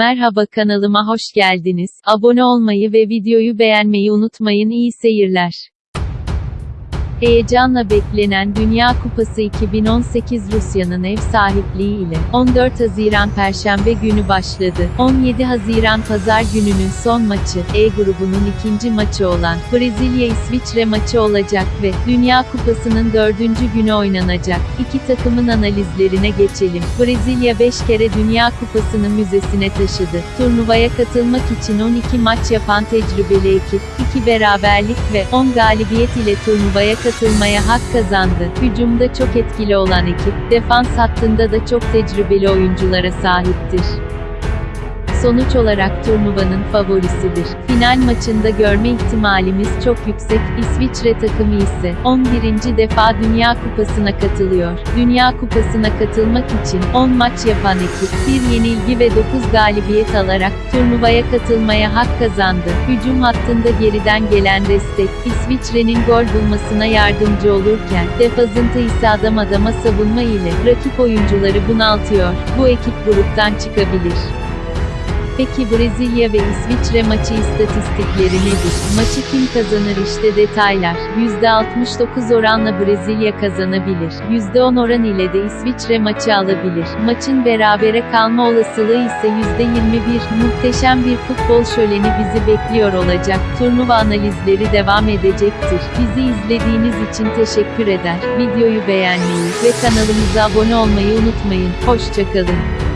Merhaba kanalıma hoş geldiniz. Abone olmayı ve videoyu beğenmeyi unutmayın. İyi seyirler. Heyecanla beklenen Dünya Kupası 2018 Rusya'nın ev sahipliği ile 14 Haziran Perşembe günü başladı. 17 Haziran Pazar gününün son maçı, E grubunun ikinci maçı olan Brezilya-İsviçre maçı olacak ve Dünya Kupası'nın dördüncü günü oynanacak. İki takımın analizlerine geçelim. Brezilya 5 kere Dünya Kupası'nı müzesine taşıdı. Turnuvaya katılmak için 12 maç yapan tecrübeli ekip, 2 beraberlik ve 10 galibiyet ile turnuvaya katılmaya hak kazandı. Hücumda çok etkili olan ekip, defans hattında da çok tecrübeli oyunculara sahiptir. Sonuç olarak turnuvanın favorisidir. Final maçında görme ihtimalimiz çok yüksek. İsviçre takımı ise 11. defa Dünya Kupası'na katılıyor. Dünya Kupası'na katılmak için 10 maç yapan ekip, bir yenilgi ve 9 galibiyet alarak turnuvaya katılmaya hak kazandı. Hücum hattında geriden gelen destek, İsviçre'nin gol bulmasına yardımcı olurken, defazında ise adam adama savunma ile rakip oyuncuları bunaltıyor. Bu ekip gruptan çıkabilir. Peki Brezilya ve İsviçre maçı istatistikleri nedir? Maçı kim kazanır işte detaylar. %69 oranla Brezilya kazanabilir. %10 oran ile de İsviçre maçı alabilir. Maçın berabere kalma olasılığı ise %21. Muhteşem bir futbol şöleni bizi bekliyor olacak. Turnuva analizleri devam edecektir. Bizi izlediğiniz için teşekkür eder. Videoyu beğenmeyi ve kanalımıza abone olmayı unutmayın. Hoşçakalın.